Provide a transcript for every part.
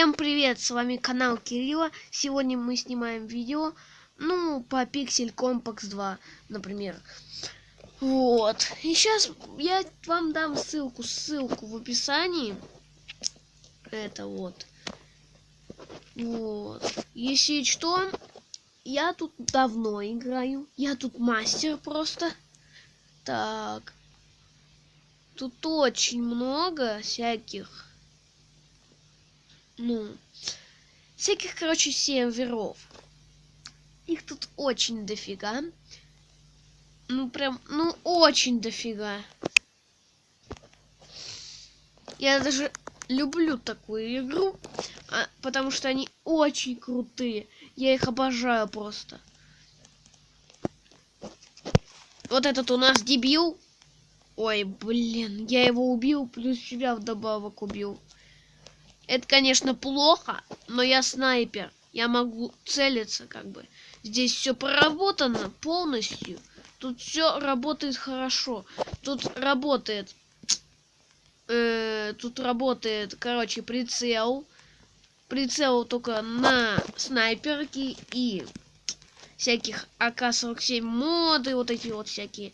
Всем привет, с вами канал Кирилла. Сегодня мы снимаем видео, ну, по Pixel Compax 2, например. Вот. И сейчас я вам дам ссылку, ссылку в описании. Это вот. Вот. Если что, я тут давно играю. Я тут мастер просто. Так. Тут очень много всяких ну, всяких, короче, серверов. Их тут очень дофига. Ну, прям, ну, очень дофига. Я даже люблю такую игру, а, потому что они очень крутые. Я их обожаю просто. Вот этот у нас дебил. Ой, блин, я его убил, плюс себя вдобавок убил. Это, конечно, плохо, но я снайпер. Я могу целиться, как бы. Здесь все проработано полностью. Тут все работает хорошо. Тут работает... Э, тут работает, короче, прицел. Прицел только на снайперки и всяких АК-47 моды, вот эти вот всякие.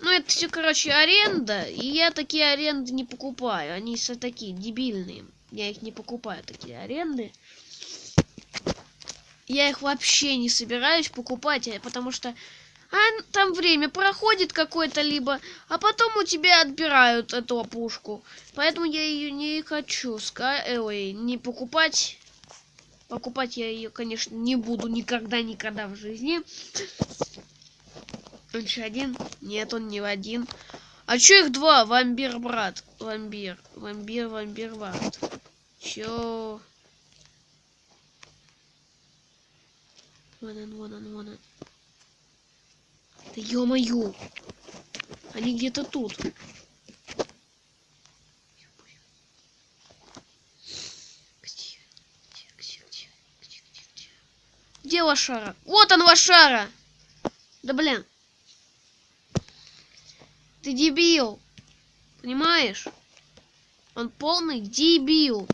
Ну, это все, короче, аренда. И я такие аренды не покупаю. Они все такие дебильные. Я их не покупаю, такие аренды. Я их вообще не собираюсь покупать, э, потому что а, там время проходит какое-то либо, а потом у тебя отбирают эту пушку. Поэтому я ее не хочу ска э, ой, не покупать. Покупать я ее, конечно, не буду никогда, никогда в жизни. Он еще один? Нет, он не один. А чё их два? Вамбир, брат. Вамбир. Вамбир, вамбир, брат. Чё? Вон он, вон он, вон он. Да ё-моё! Они где-то тут. Где лошара? Вот он, лошара! Да блин. Ты дебил. Понимаешь? Он полный дебил.